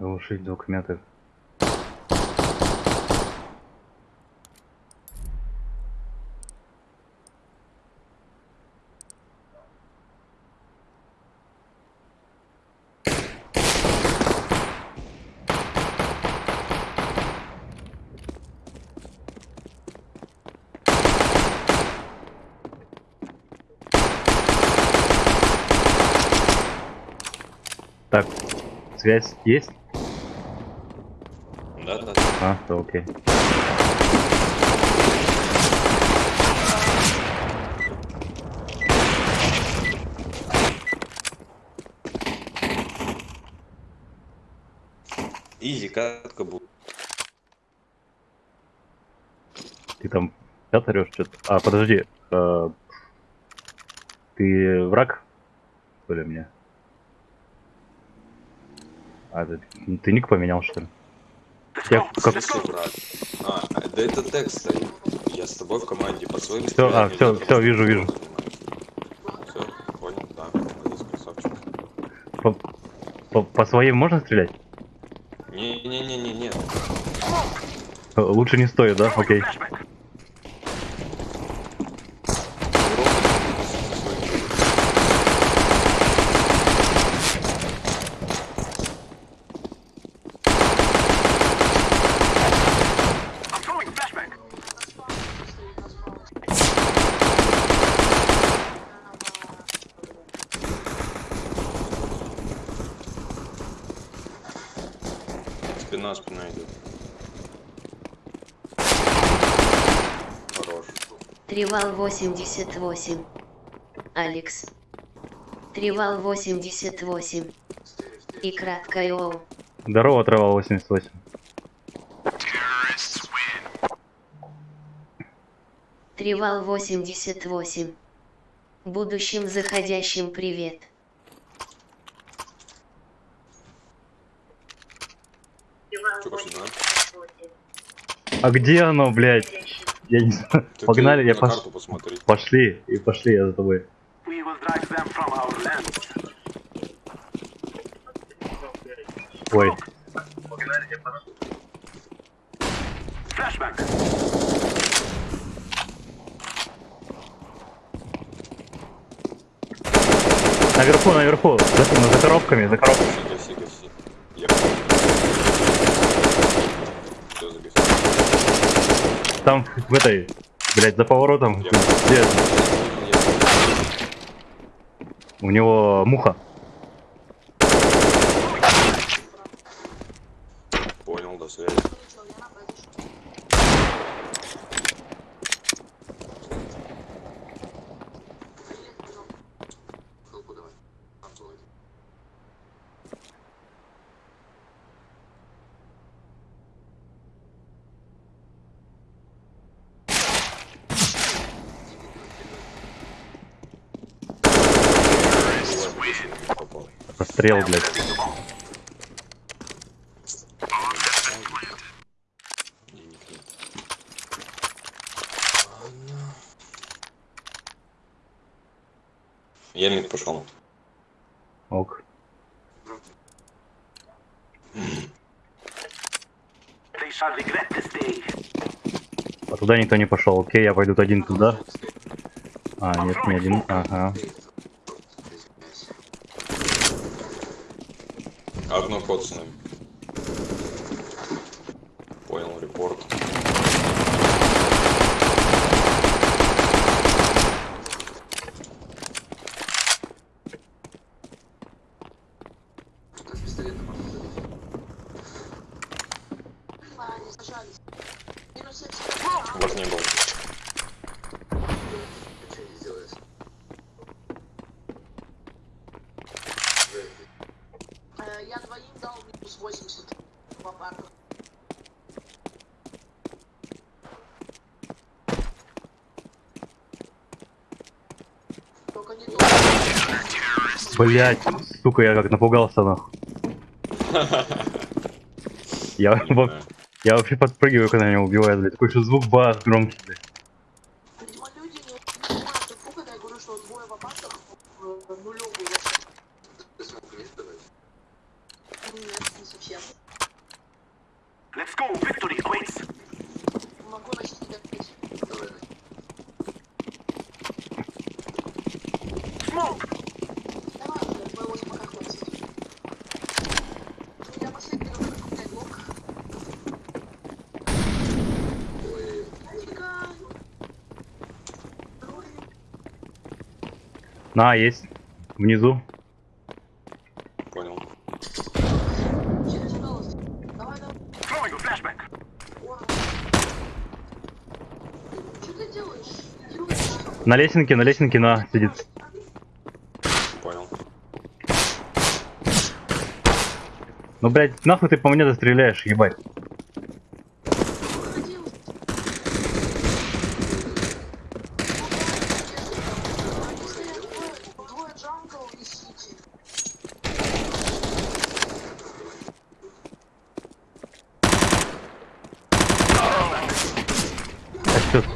Глушить звук меты. Так, связь есть? А, то окей. Изи, катка будет. Ты там сейчас орешь что-то? А, подожди. э, ты враг? Что ли мне? А, ты, ты ник поменял, что ли? Я как... А, да это текст стоит. Я с тобой в команде по своим Всё, а, всё, всё, вижу, вижу. Все, понял, да. Молодец, красавчик. По, по- по своим можно стрелять? Не-не-не-не-не. Лучше не стоит, да? Окей. Спина, спина идет. Хорош. Тривал 88. Алекс. Тривал 88. И краткое Оу. Здорово, трава 88. Тривал 88. Будущим заходящим привет. Да? А где оно, блядь? Я не знаю. Погнали, я пош... Пошли, и пошли, я за тобой. Ой, наверху, наверху, за, за коробками, за коробками. Гаси, гаси, гаси. Я... Всё, загаси. Там в этой, блядь, за поворотом, где? У него муха. Понял, до связи. Попал. Расстрел, блядь. Мид пошел. Ок. А туда никто не пошел. Окей, я пойду один туда. А, нет, не один. Ага. Одно ход с нами. Понял, репорт. Вас не было. Э, Я двоим дал минус 80 в апартах. Только не то. Блять, сука, я как напугался нахуй. Я, вообще подпрыгиваю, когда меня убивают, блядь. Такой еще звук бас громкий, На, есть. Внизу. Понял. На лесенке, на лесенке, на, сидит. Понял. Ну, блядь, нахуй ты по мне застреляешь, ебать.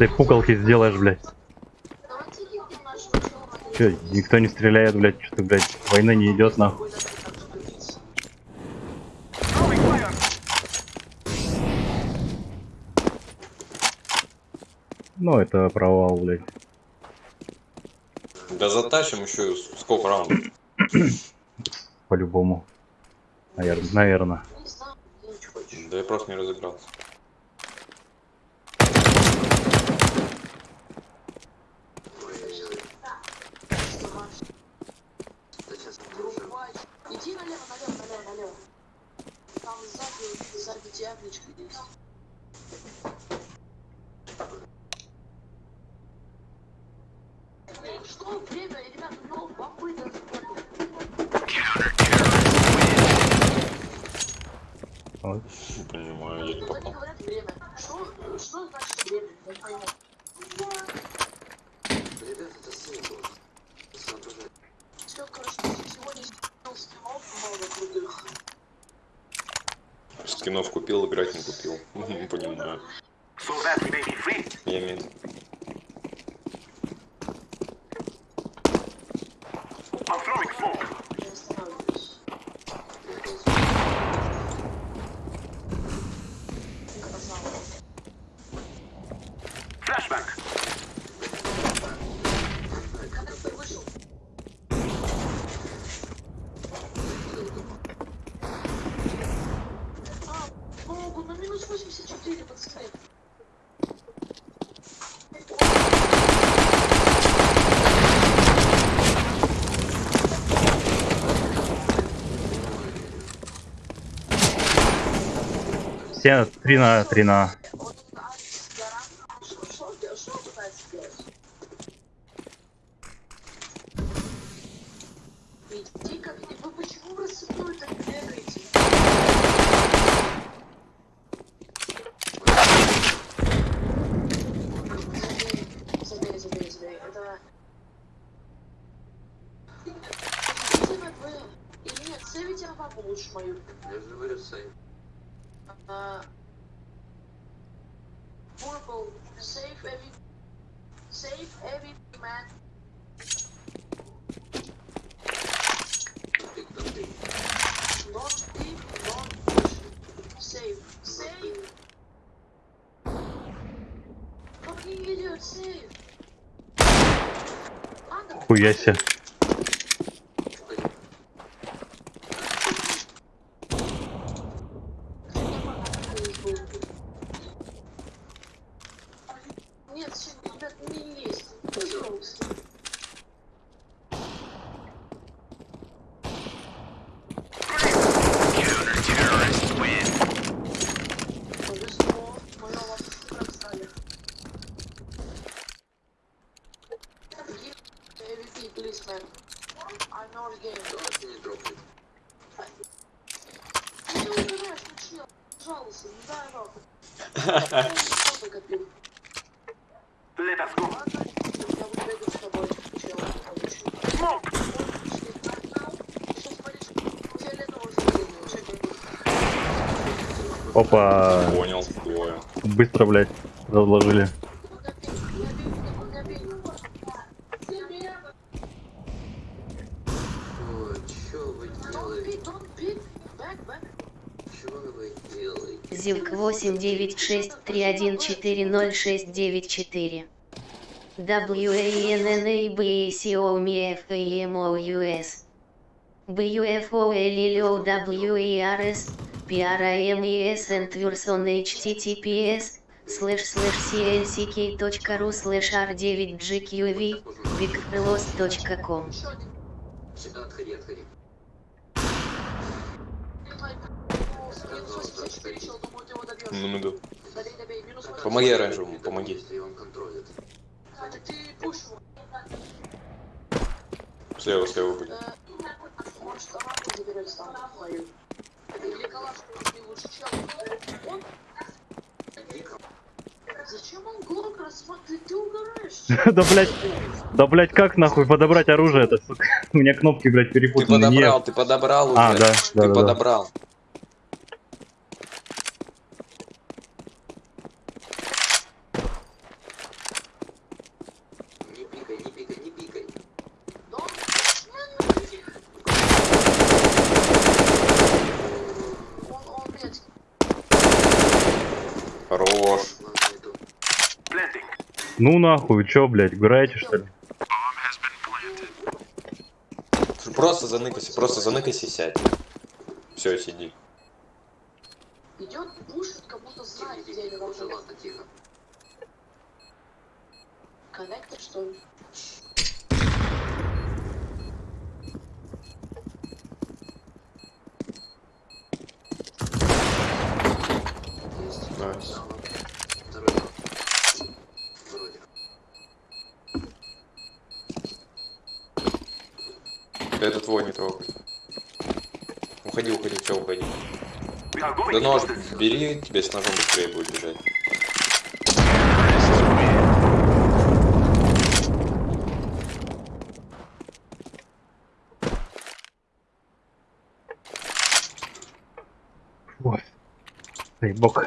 этой куколки сделаешь, блядь? Че, никто не стреляет, блядь, что-то, блядь, война не идет нахуй. Ну, это провал, блядь. Да затащим еще сколько раундов? По-любому. Наверное. Наверное. Да я просто не разыгрался. Flashback. Все 3 на 3 на Нифига себе. Опа. Понял, понял. Быстро, блядь, разложили. Зилк 89631406994. WANNABCOMFAMOUS. BUFOLLOWERS. PRMES and Version HTTPS, слэш слэш clck.ru слэш r9gqv, bigcross.com Много. Ну, помоги оранжевому, помоги. Слева, слева будет. Или калашку, если лучше чел. Он... Зачем он глок рассматривает? Ты угораешь. Да, блядь. Да, блядь, как нахуй подобрать оружие это, сука? У меня кнопки, блядь, Ты перепутаны. подобрал, Нет. ты подобрал уже. А, да, Ты да, да. подобрал. Не пикай, не пикай, не пикай. Да он... Он, он, блядь, Хорош. Ладно, иду. Planting. Ну нахуй, чё, блядь, играете что ли? Просто заныкайся, просто заныкайся и сядь. Все, сиди. идет, пушит, как будто знает, где должны. ладно, тихо. Коннектор, что ли? Есть. Nice. Да, ладно. Второй. Вроде. Это твой, не трогай. Уходи, уходи, все, уходи. Да нож into this. бери, тебе с ножом быстрее будет бежать. Ой. Дай бог.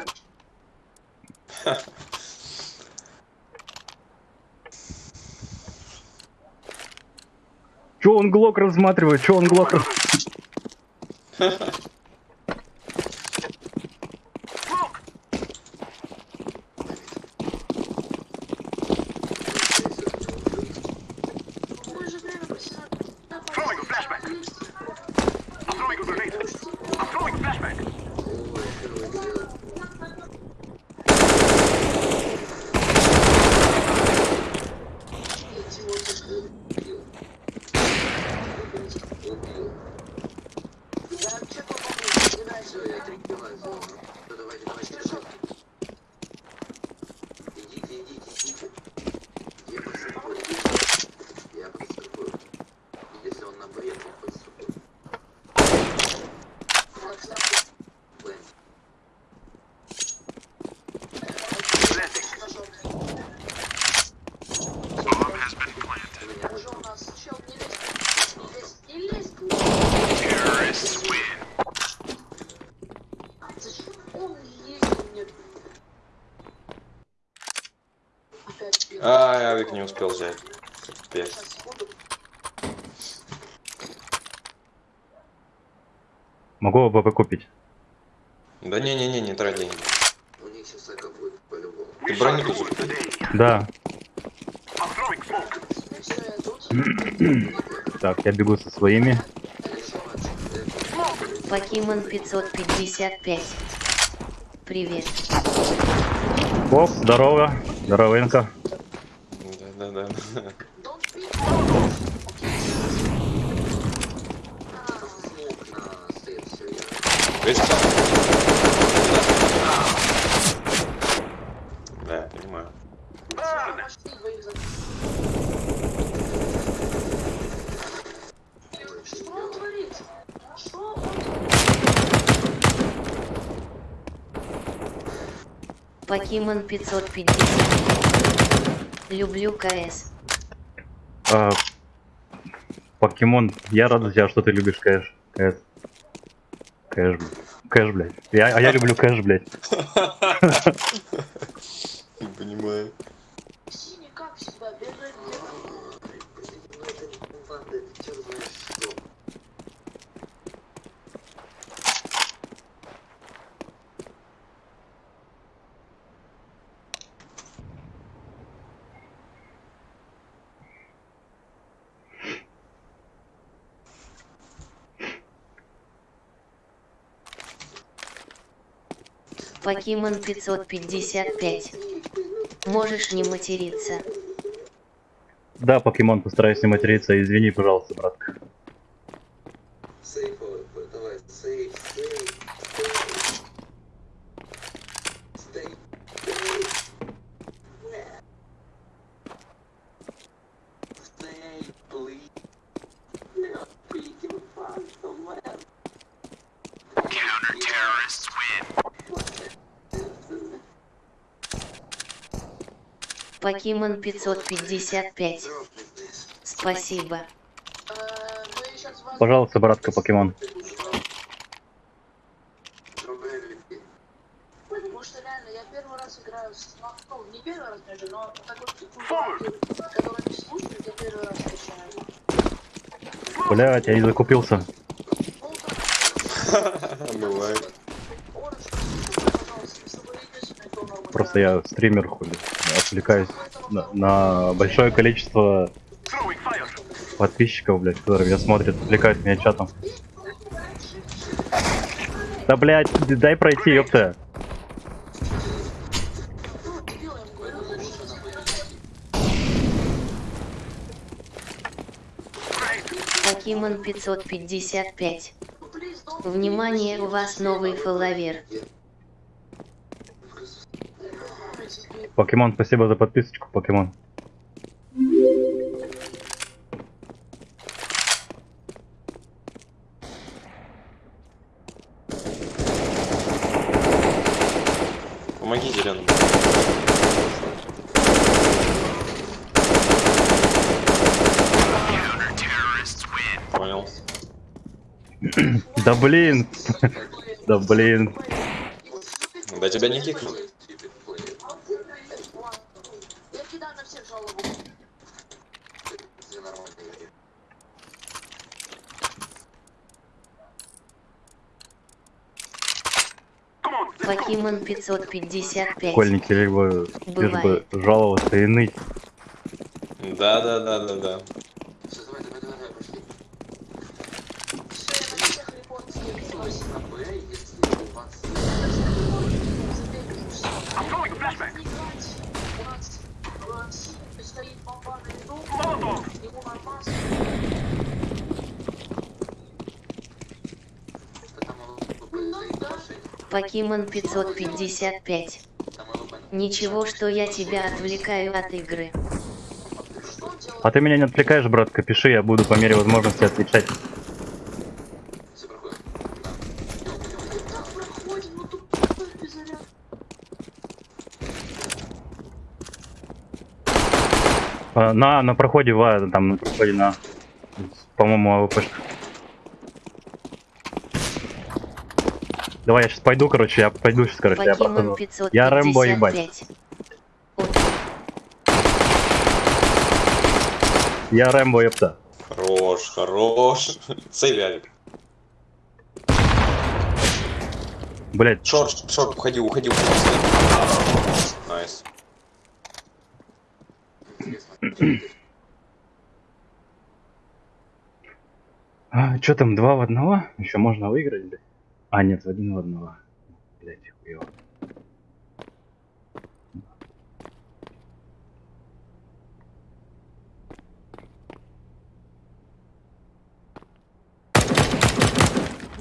Он глок рассматривает? Чё он глок рас- Мы же время посидим. Throwing a flashback. I'm throwing a grenade. I'm throwing a flashback. Ой, первый сделал. Убил. Убил. Я чекал попробую, забирай Все, всё. я прикрываю зону. Ну, давайте, давайте, давайте. Идите, идите, идите. Я подстрахую. Я подстрахую. Если он на Б, я то подстрахую. Б. Planting. Уже у нас чел, не лезь, не лезь, не лезь. Зачем он лезет мне? Опять. Ай, авик не успел взять. Капец. Могу АБП купить. Да не-не-не, не трать деньги. У них сейчас эко будет по-любому. Ты We брони shall тут rule today. Да. Так, я бегу со своими. Покемон 555. Привет. Оп, здорово. Здоровенько. Да-да-да. Don't speak. Смог на стоит все, я... Видишь, сам? Да, я понимаю. Burn. Почти двоих за- Что он творит? Что он Покемон 550. Люблю КС. А, покемон, я рад за тебя, что ты любишь кэш. Кэш. Кэш, блядь. Кэш, блядь. Я, а я люблю кэш, блядь. Покемон 555. Можешь не материться. Да, покемон, постараюсь не материться. Извини, пожалуйста, братка. Сейф, э, давай, сейф, сейф, сейф. Стей, Stay, please. No, freaking fuck somewhere. Counter-terrorists win. Покемон 555. Drop me this. Спасибо. Э, мы сейчас вас... Пожалуйста, братка, покемон. Drop everything. Потому что реально, я первый раз играю с... Ну, не первый раз даже, но такой типа, который не слушает, я первый раз скачаю. Блять, я не закупился. Бывает. Пожалуйста, Просто я стример, хули. Отвлекаюсь на, на большое количество подписчиков, блядь, которые меня смотрят, отвлекают меня чатом. Да, блядь, дай пройти, ёпта. Покемон 555. Ну, please, don't Внимание, у вас новый фолловер. Покемон, спасибо за подписочку, покемон. Помоги win. Понял. Да блин, да блин. Да тебя не кикнул. Stupid player. Я кидаю на всех жалобу. Все нормально игре. Come on, Покемон 555. Школьники либо лишь бы жаловаться и ныть. Да, да, да, да, да. Все, давай, давай, давай, давай, пошли. Все, я на всех репорт скидываю. На Б, если у вас I'm throwing a flashbang. У нас в Симе стоит бомба на виду, Molotov. ему нормально. там ЛП стоит машина, Покемон 555. там ЛП. Ничего, что я тебя отвлекаю от игры. А ты меня не отвлекаешь, братка, пиши, я буду по мере возможности отвечать. А, на, на проходе ва, там на проходе на, по-моему, АВПшка. Давай, я сейчас пойду, короче, я пойду сейчас, короче, я прохожу. Я Рэмбо, ебать. 555. От- Я Рэмбо, ёпта. Хорош, хорош. Алик. Блять, Short, short, уходи, уходи, уходи. Nice. А, что там, два в одного? Еще можно выиграть, блядь? А, нет, один в одного. Блять, хуёво.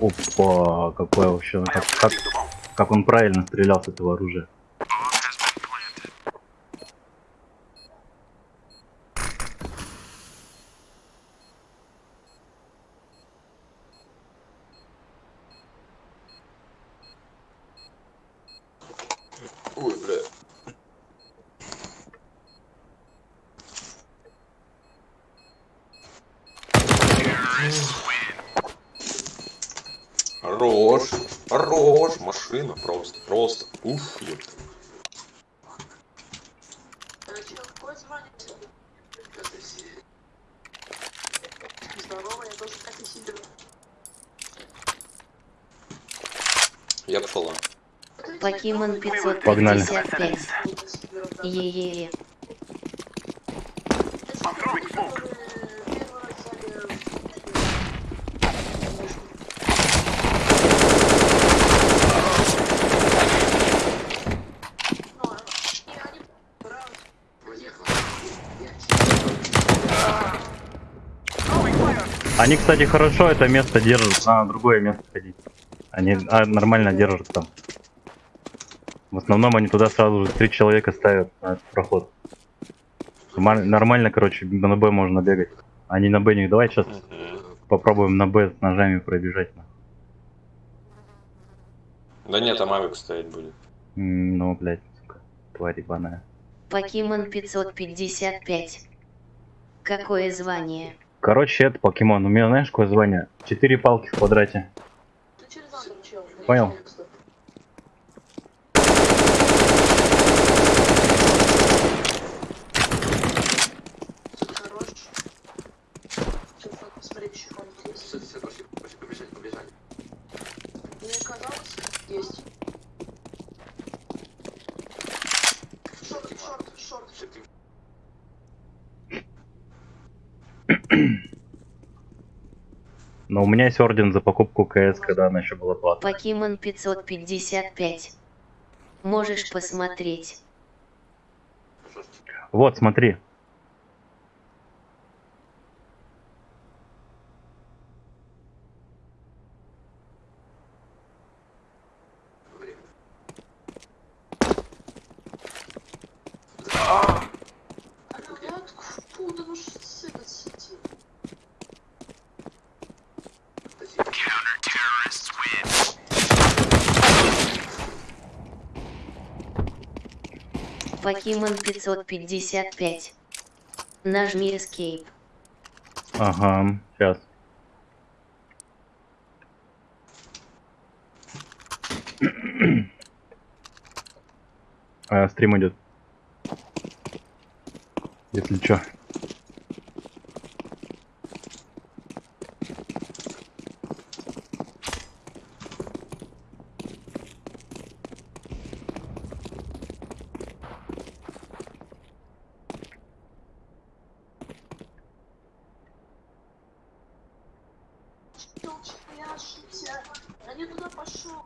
Опа, какое вообще, как, как, как он правильно стрелял с этого оружия. Ой, бля. Хорош, хорош, машина просто, просто, уф, ёпта. Покемон 555. Погнали. Е-е-е. Они, кстати, хорошо это место держат, надо другое место ходить. Они а, нормально там основном они туда сразу же три человека ставят на этот проход. Нормаль- Нормально, короче, на Б можно бегать. Они на Б не давай сейчас попробуем на Б с ножами пробежать. Да нет, там авик стоять будет. Ну, блядь, сука, тварь ебаная. Покемон 555. Какое звание? Короче, это покемон. У меня знаешь, какое звание? Четыре палки в квадрате. Понял. Хорош. Но у меня есть орден за покупку КС, когда она еще была платной. Покемон 555. Можешь посмотреть. Вот, смотри. Время. Ребят, фу, да ну что с этот сети? Спасибо. Покемон 555. Нажми Escape. Ага, сейчас. А, стрим идет. Если чё. Чел, я ошибся. Я не туда пошел.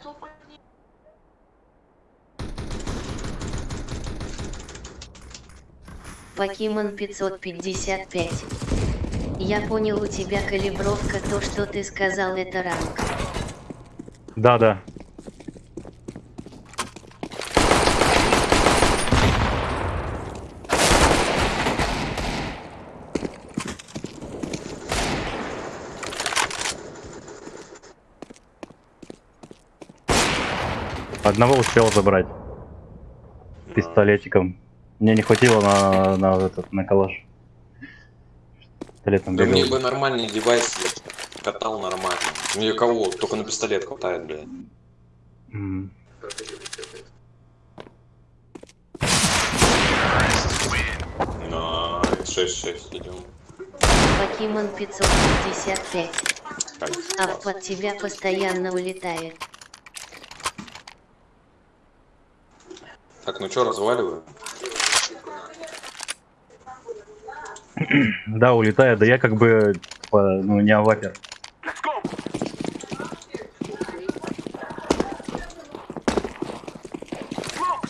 Кто по ней? Покемон 555. Я понял, у тебя калибровка, то, что ты сказал, это ранг. Да, да. Одного успел забрать пистолетиком. Мне не хватило на, на этот на калаш. Пистолетом Да мне бегал. бы нормальный девайс катал нормально. Мне кого? Только на пистолет хватает, блядь. М. Проходили все это. На 6-6 идем. Покемон 555. Кайф. А под тебя постоянно улетает. Так, ну чё, разваливаю? Да, улетает. Да я как бы типа, ну не авапер. Let's go. Smoke.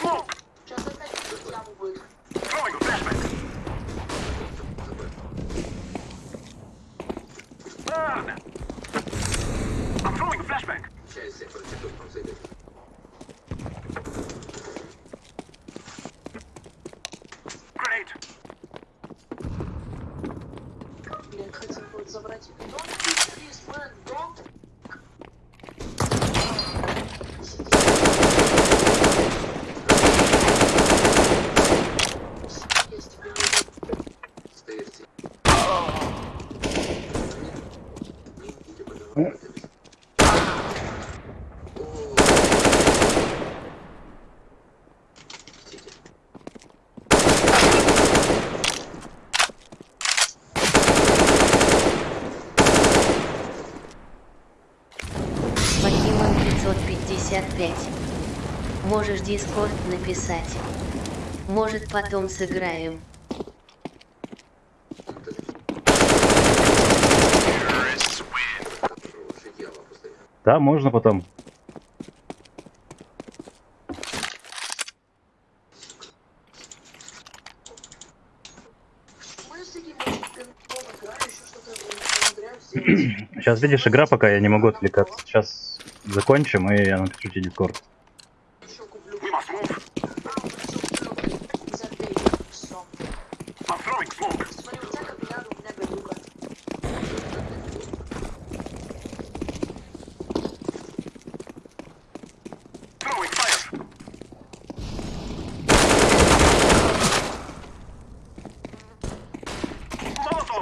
Smoke. Сейчас опять в яму будет. Throwing a flashbang. Burn. I'm throwing a flashbang. Часть всех против там зайдет. Grenade. Блин, хотел будет забрать. Don't kill this man, don't. Есть тебе Стоите. Не идите, пожалуйста. О. Простите. Покемон 555. Можешь Дискорд написать. Может потом сыграем. Да, можно потом. Сейчас видишь, игра пока я не могу отвлекаться. Сейчас закончим, и я напишу тебе дискорд. Еще куплю. We must move. А, уже всё куплю. Забей. Всё. I'm throwing smoke. Смотри, у тебя капилляр, у меня гадюка. Throwing fire. Molotov.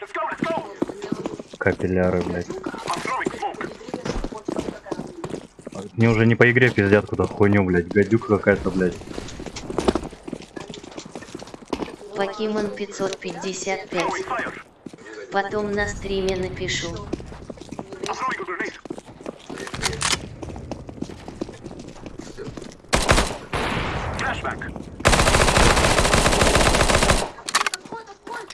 Let's go, let's go. Мне дадут Капилляры, блядь. а. Мне уже не по игре пиздят куда хуйню, блядь. Гадюка какая-то, блядь. Покемон 555. Throwing fire. Потом на стриме напишу. I'm throwing a grenade. Flashback. Отходит, отходит.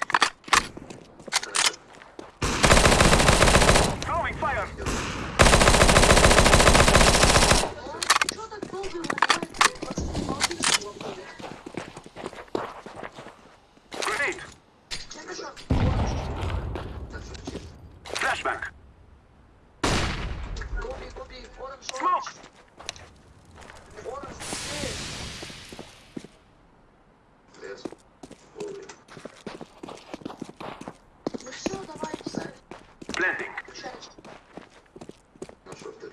Throwing fire. Чё так долго его убивать? Пацаны, молодцы, что вы Grenade. Я кошак. Flashback. Гоби, гоби, оранж, оранж. Smoke. Оранж, быстрее. Лес. Вовремя. Ну все, давай, писать. Blending. Включайся. Нашел ты.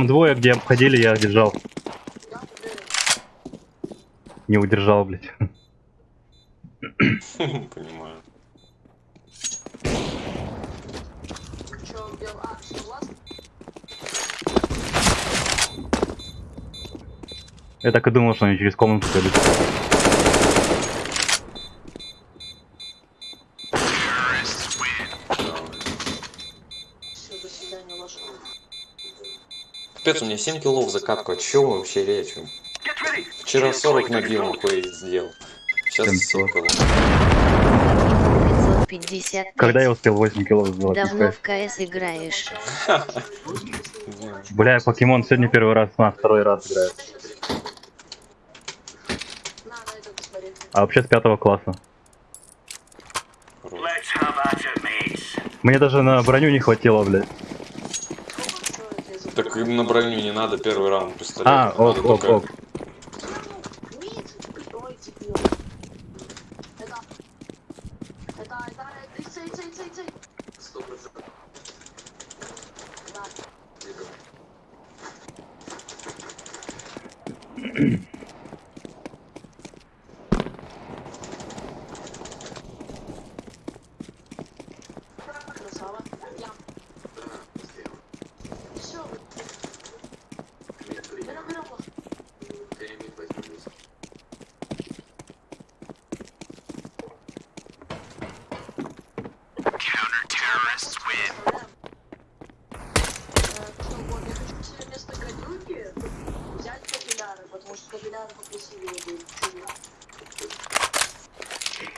Там двое, где обходили, я держал. Не удержал, блядь. Понимаю. Я так и думал, что они через комнату пойдут. Капец, у меня 7 киллов закатка. О чем вообще речь? Вчера 40 набил, нахуй сделал. Сейчас 7 700. киллов. Покемон 555. Когда я успел 8 кило сделать? Давно в КС играешь. Бля, я покемон сегодня первый раз, на второй раз играю. А вообще с пятого класса. Мне даже на броню не хватило, блядь. Сколько стоит, я забыл. Так им на броню не надо первый раунд пистолет. А, ок, ок, ок. Мид, ой, тепло. Это... Это, это, это, цей, цей, цей, цей. Сто процентов. Да. Иду. Красава. Я. Да, сделал. Все, Мид принял. берем, берем. Я мид возьму вниз. Что, вот, я хочу себе вместо гадюки взять капилляры, потому что капилляры покрасивее будут. Чего?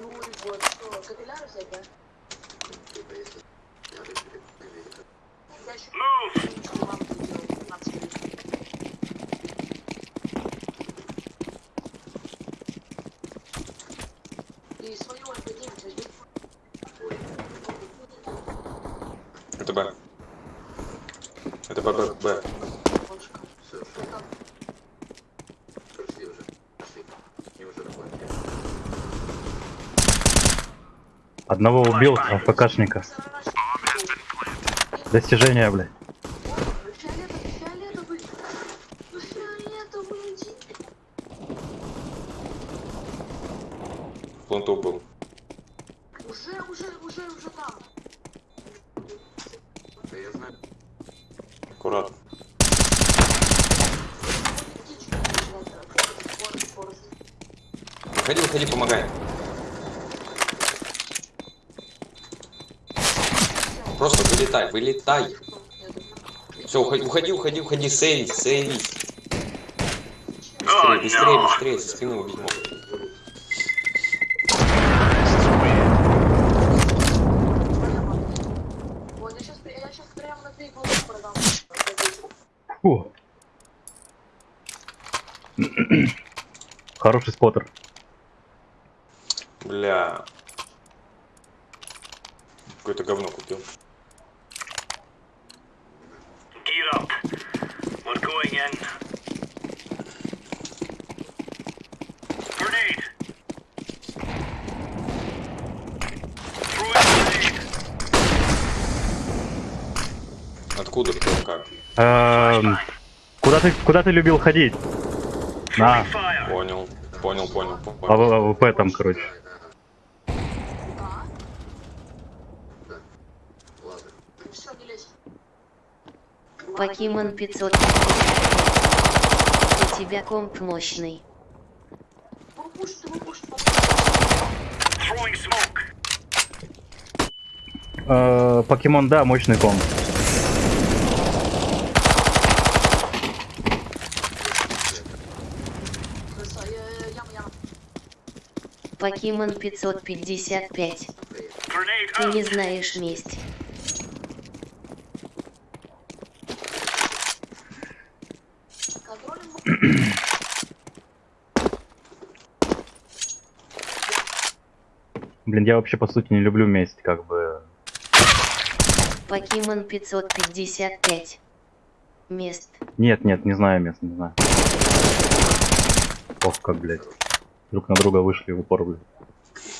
Ну и вот, что, капилляры взять, да? Типа, если я решили проверить. Я еще Move. ничего вам не делал, 15 минут. И свою МП-9 возьми. Это Б. Это Б. Одного убил, АФКшника. Достижение, блядь. Ой, пленту был. Уже, уже, уже, уже там. Да я знаю. Аккуратно. Птичку начинает, э, Форест, Форест. Выходи, выходи, помогай. Просто вылетай. Все, уходи, уходи, уходи, уходи, сейвись, сейвись. Быстрее, быстрее, быстрее, со спины убить могут. Вот, я сейчас, я сейчас прямо на три года продам. Фу. Хороший споттер. Going in. Grenade. Откуда, кто, как? Эм, Куда ты, куда ты любил ходить? На. Понял, понял, понял, А понял. АВ- АВП там, короче. Да. Ладно. Все, не лезь. Покемон 500. У тебя комп мощный. Э, Покемон, да, мощный ком. Краса, яма, яма. Покемон 555. Grenade Ты не знаешь месть. Блин, я вообще по сути не люблю месть, как бы. Покемон 555. Мест. Нет, нет, не знаю мест, не знаю. Ох, как, блядь. Друг на друга вышли в упор, блядь.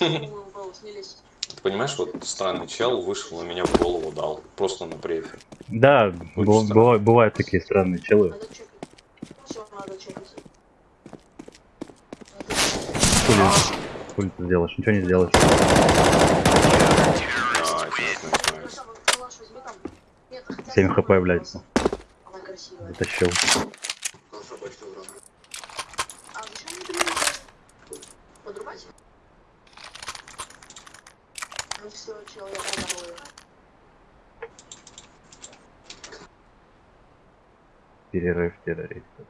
Ты понимаешь, вот странный чел вышел на меня в голову дал. Просто на префе. Да, бывают такие странные челы. Надо Хули, ты сделаешь? Ничего не сделаешь. Да, это не знаю. Краса, ну, калаш возьми там. Нет, хотя 7 бы хп, она блядь. красивая. Она красивая. Затащил. Колша больше урона. А зачем мне перерезать? Подрубать? Ну все, чел, я продаваю. Перерыв террористов.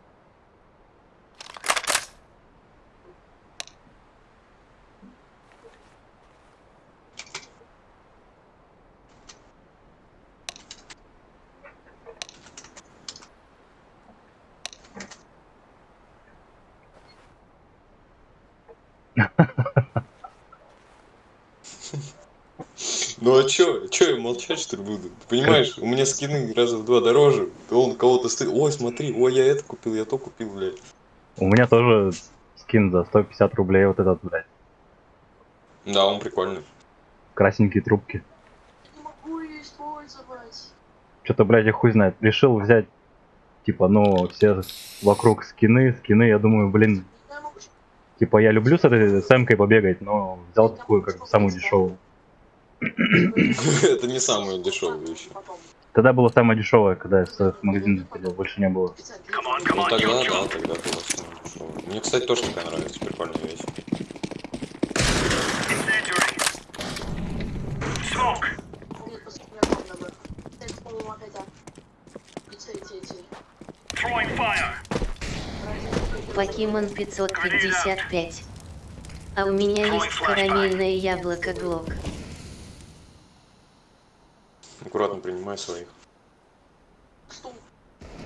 Ну а чё? Чё я молчать что ли буду? Ты понимаешь, у меня скины раза в два дороже. Он кого-то стоит. Ой, смотри, ой, я это купил, я то купил, блядь. У меня тоже скин за 150 рублей вот этот, блядь. Да, он прикольный. Красненькие трубки. Не могу ее использовать. Что-то, блядь, я хуй знает. Решил взять, типа, ну, все вокруг скины, скины, я думаю, блин, типа, я люблю с этой с эмкой побегать, но взял такую, как бы, самую дешевую. Это не самая дешевая вещь. Потом. Тогда было самое дешевое, когда я с, с магазина ходил, больше не было. Ну тогда, да, тогда было самое дешевое. Мне, кстати, тоже такая нравится, прикольная вещь. А. Покемон 555. А у меня есть карамельное яблоко Глок. Аккуратно принимай своих.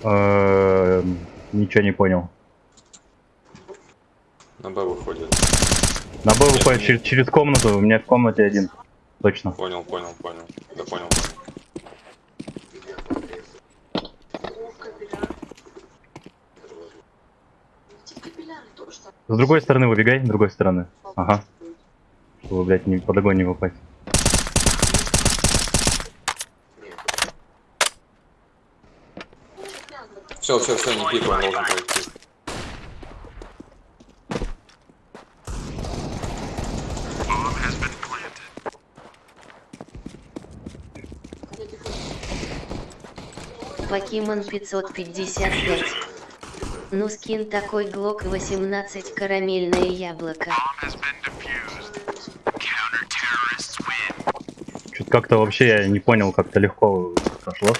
Эм, Ничего не понял. На Б выходит. На Б выходит через, через комнату, у меня в комнате один. Точно. Понял, понял, понял. Да понял. С другой стороны выбегай, с другой стороны. Ага. Чтобы, блядь, не, под огонь не попасть. Все, все, все, не пик, он должен. Покемон 555. Ну скин такой глок 18 карамельное яблоко. Чуть как-то вообще я не понял, как-то легко прошло.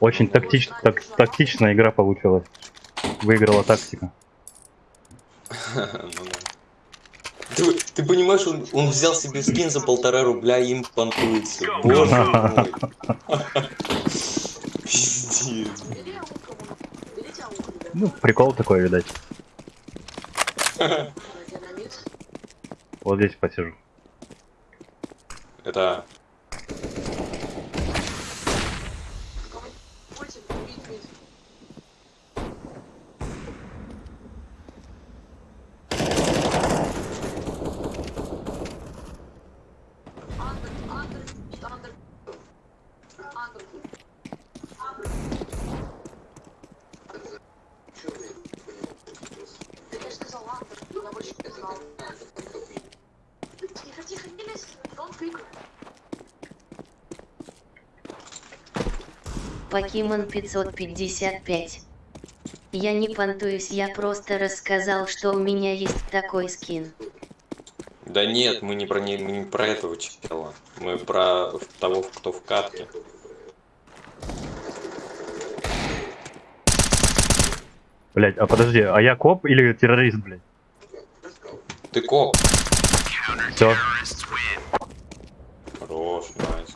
Очень тактич, так, тактичная игра получилась. Выиграла тактика. Ты, ты понимаешь, он, он взял себе скин за полтора рубля и им понтуется. Боже мой. Пиздец. Ну, прикол такой, видать. Вот здесь посижу. Это... Будете бить, бить. Андер, андер, андер. Андер. Чё вы понял? Ты, я же сказал андер, я больше не знал. Тихо, тихо, не лезь, он крик. Покемон 555. Я не понтуюсь, я просто рассказал, что у меня есть такой скин. Да нет, мы не про, не, мы не про этого чела. Мы про того, кто в катке. Блять, а подожди, а я коп или террорист, блядь? Ты коп. Все. Хорош, найс. Блин. Я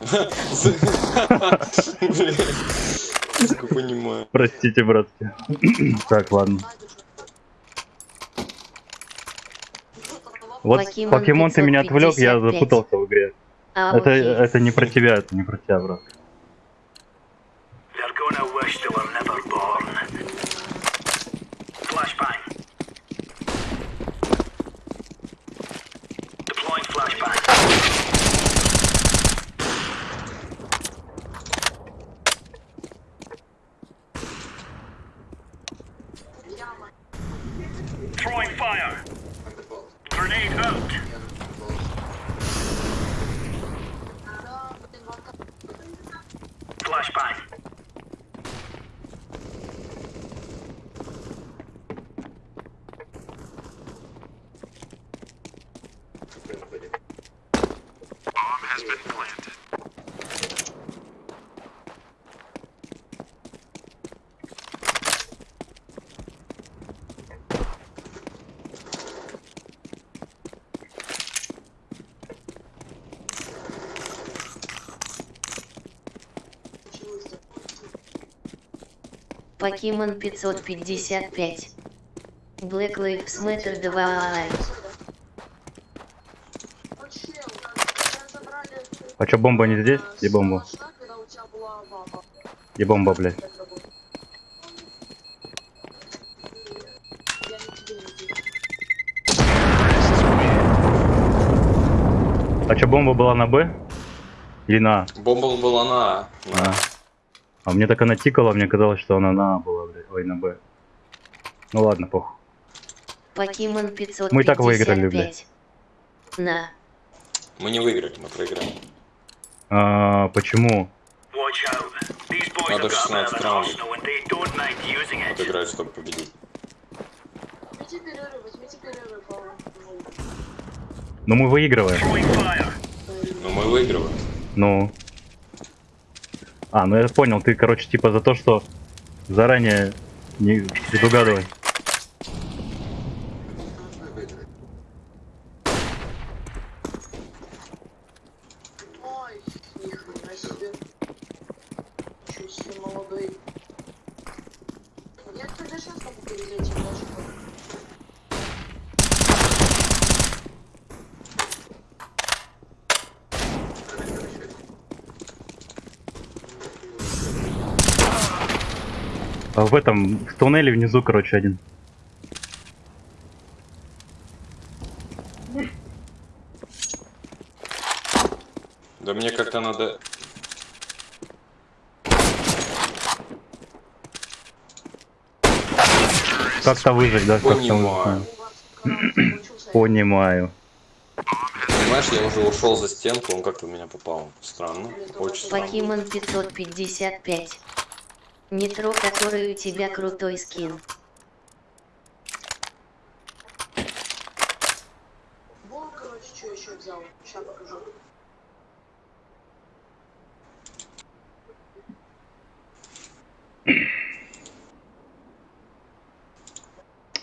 понимаю. Простите, братки. так, ладно. Вот Покемон ты меня отвлек, я 555. запутался в игре. А, Это, это не про тебя, это не про тебя, брат. They're gonna wish they were never born. Flashbang. Deploying flashbang. Throwing fire. Grenade out. Да, блин, ванка. Flashbang. Bomb has been planted. Покемон 555. Black Lives Matter 2. Ну, чел, тебя забрали, А чё, бомба не здесь? Где бомба? Где бомба, блядь? А чё, бомба была на Б? Или на А? Бомба была на А. На. А. А мне так она тикала, мне казалось, что она на А была, блядь. Ой, на Б. Ну ладно, похуй. Покемон 555. Мы и так выиграли, блядь. На. Мы не выиграли, мы проиграли. А, почему? Надо have got a bit of 16 an раундов. Отыграть, чтобы победить. А, ну, Ну мы выигрываем. Но мы выигрываем. Ну. А, ну я понял, ты, короче, типа за то, что заранее не предугадывай. А в этом, в туннеле внизу, короче, один. Да мне как-то надо... Как-то выжить, да? Понимаю. Понимаю. Понимаешь, я уже ушел за стенку, он как-то в меня попал. Странно. Очень странно. Покемон 555 метро, который у тебя крутой скин. Вон, короче, что еще взял. Сейчас покажу.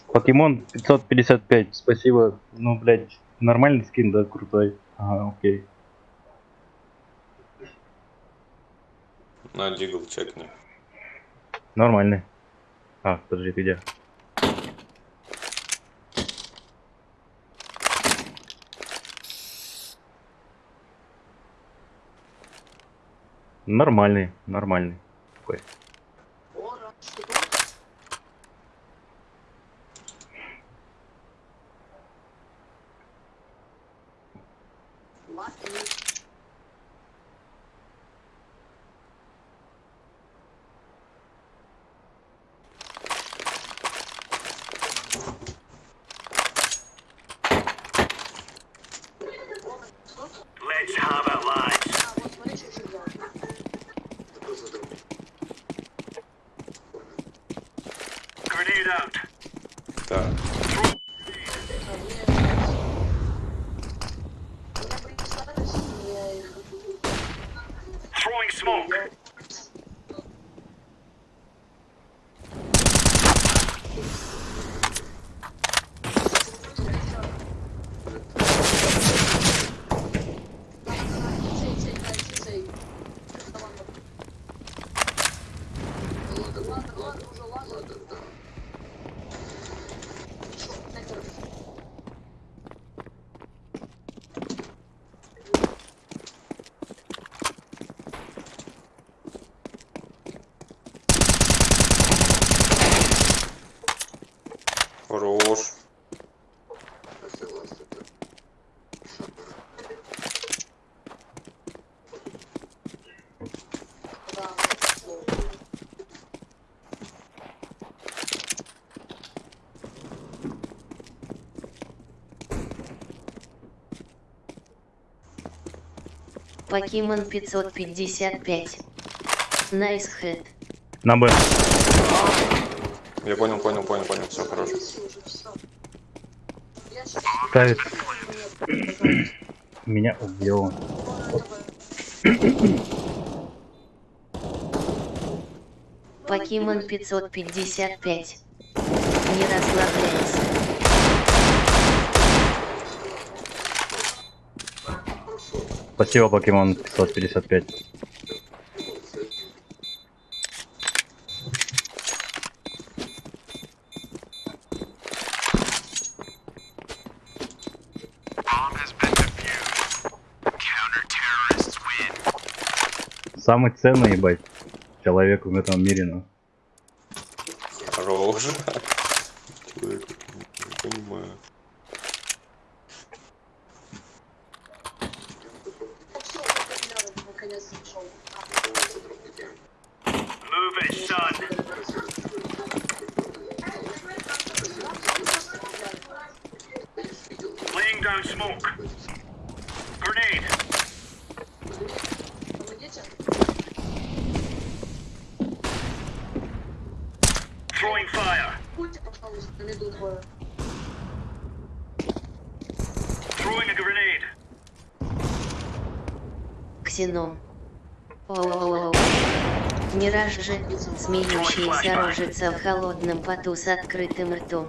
Покемон 555, спасибо. Ну, блядь, нормальный скин, да, крутой. Ага, окей. На дигл чекни. Нормальный. А, подожди, ты где? Нормальный, нормальный. Такой. Покемон 555. Nice head. На Б. Я понял, понял, понял, понял. Все, хорошо. Ставит. Меня убил. Покемон 555. Не расслабляйся. Спасибо, покемон 555. Самый ценный, ебать, человек в этом мире, ну. Рожа. смеющаяся рожица в холодном поту с открытым ртом.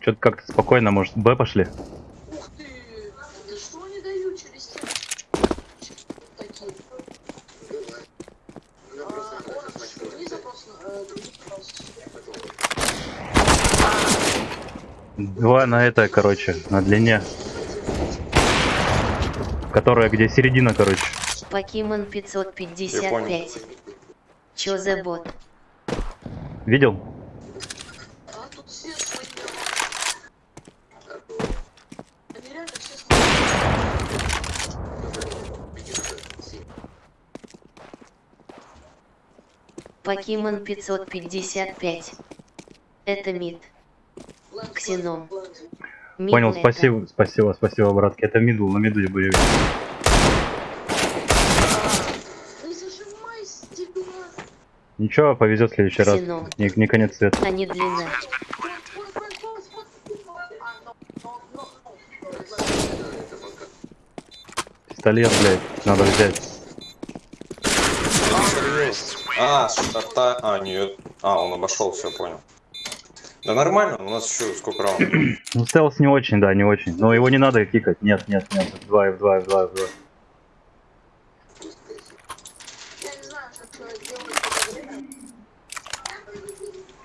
Что-то как-то спокойно, может, Б пошли? Два на это, короче, на длине. Которая где середина, короче. Покемон 555. Чё за бот? Видел? Покемон 555. Это мид. Понял, это. спасибо, спасибо, спасибо, братки. Это мидл, на миду стекло. Ничего, повезет в следующий раз. Ксеном. Не, не конец света. А не длина. Пистолет, блядь, надо взять. А, старта... А, нет. А, он обошел, все, понял. Да нормально, у нас еще сколько раундов? Ну, стелс не очень, да, не очень. Но его не надо кикать. Нет, нет, нет. F2, F2, F2, F2. Я не знаю, что человек делает в это время.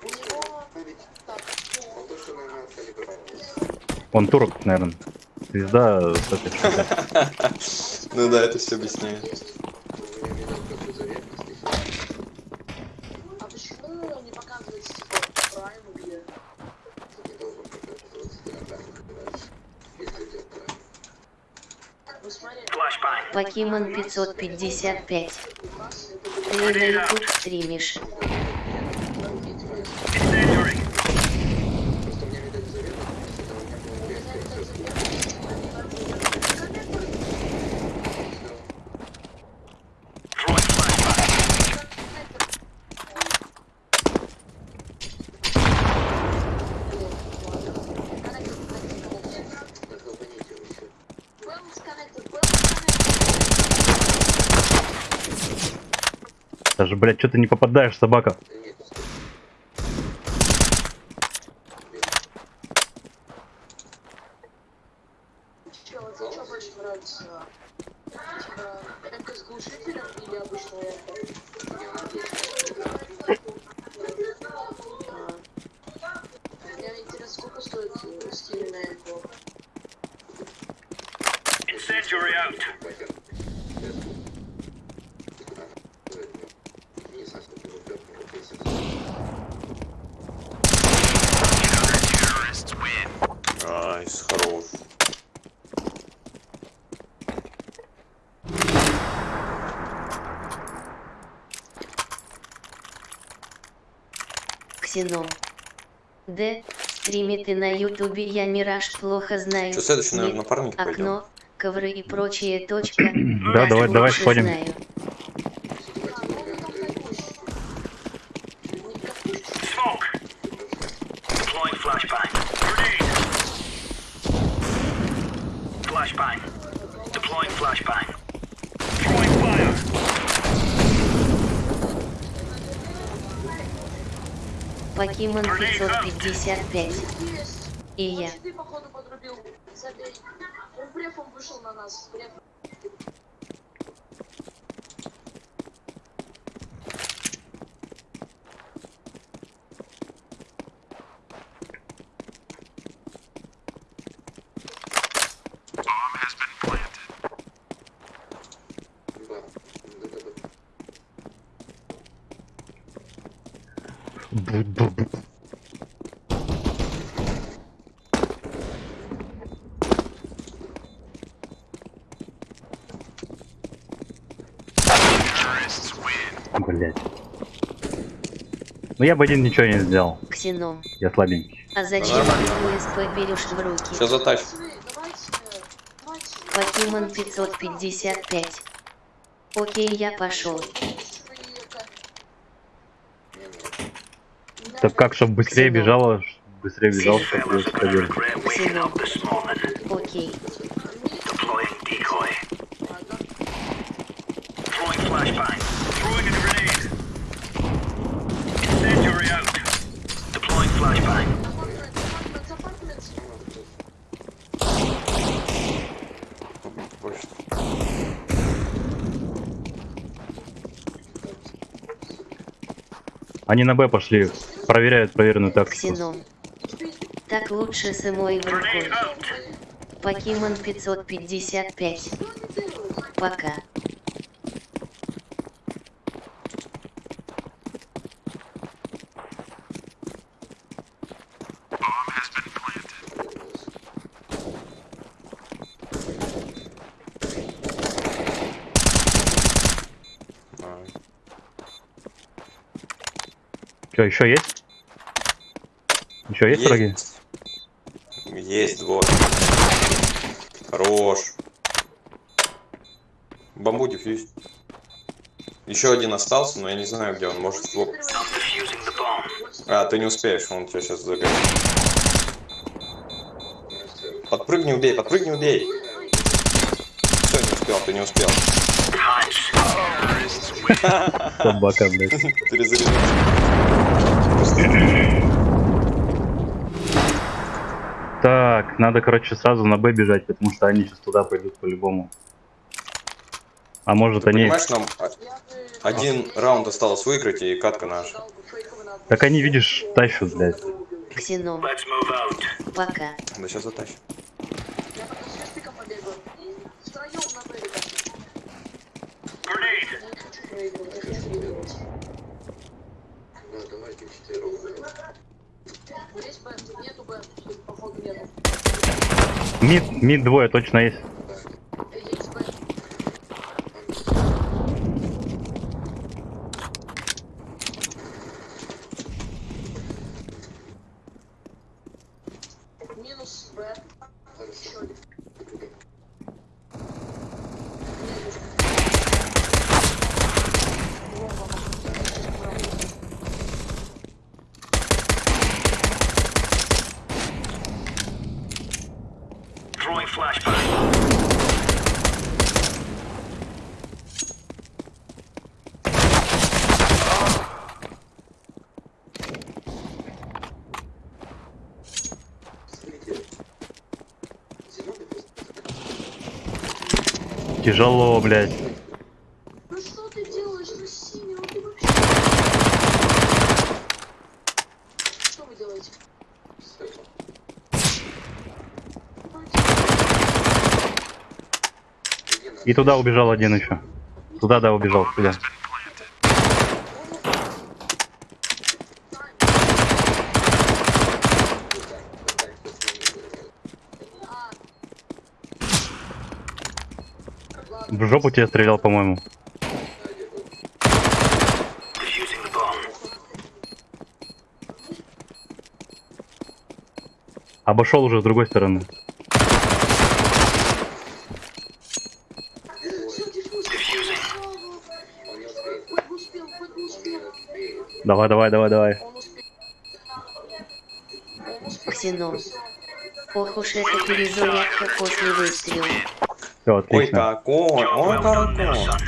У него... Так, Он турок, наверное. Звезда. Ну да, это все объясняет. У меня видел просто заветность, и всё. а почему не показывается типа прайм где? Ты не должен показываться иногда, когда если идет прайм. Ну смотри, Flashbang. Покемон 555. у нас это Ты на YouTube стримишь. Incendiary. Просто мне видать заветность, это у меня было резко, и всё. Throwing flashbang. Так, долбаните его ещё. Даже, блядь, что ты не попадаешь, собака? Да нет, Чё, тебе что больше нравится? Типа, МК с глушителем или обычная Мне интересно, сколько стоит э, стиль на МК? Incendiary out. пойдём. Не знаю, сколько его бьёт, но вот если- Terrorists win. Найс, хорош. Ксеном. Д. Стримит и на ютубе я Мираж плохо знаю. Что, следующий, наверное, пойдем? Окно, ковры и прочее точка. Да, давай, давай сходим. знаю. Smoke. Deploying flashbang. Grenade. Flashbang. Deploying flashbang. Throwing fire. Покемон 555. И я. Ты, походу, подрубил. Он брефом вышел на нас. Бреф. Я бы один ничего не сделал. Ксеном. Я слабенький. А зачем ты УСП берешь в руки? Пацаны, давайте... Давайте... Покемон 555. Окей, я пошел. Так как, чтобы быстрее Ксенон. бежала, быстрее бежал, чтобы Fellas УСП gonna делать. regret waking up this morning. Окей. Deploying decoy. Throwing flashbang. Throwing a grenade. Incendiary out. Deploying flashbang. Почта. Они на Б пошли, проверяют проверенную тактику. Так лучше с эмой рукой. Покемон 555. Пока. Еще есть? Еще есть враги? Есть двое. Хорош. Бамбу дефьюз. Еще один остался, но я не знаю, где он. Может, bomb. А, ты не успеешь, он тебя сейчас загонит. Подпрыгни, убей, подпрыгни, убей. Все, не успел, ты не успел. Собака, блядь. Перезаряжайся. Так, надо, короче, сразу на Б бежать, потому что они сейчас туда пойдут по-любому. А может Ты они... понимаешь, нам а- один раунд осталось выиграть, и катка наша. Так они, видишь, тащут, блядь. Ксеном. Пока. Да сейчас затащим. Я Мид, мид двое точно. Есть Тяжело, блядь. Ну что ты делаешь на синий? Ну ты вообще... Что вы делаете? Светло. Где надо? И туда убежал один еще. Туда, да, убежал, туда. Жопу тебе стрелял, по-моему. Обошел уже с другой стороны. Давай, давай, давай, давай. Он успел. Он успел. Ксеном. Ох уж эта перезарядка после выстрела. Все, Ой, отлично. какой, Job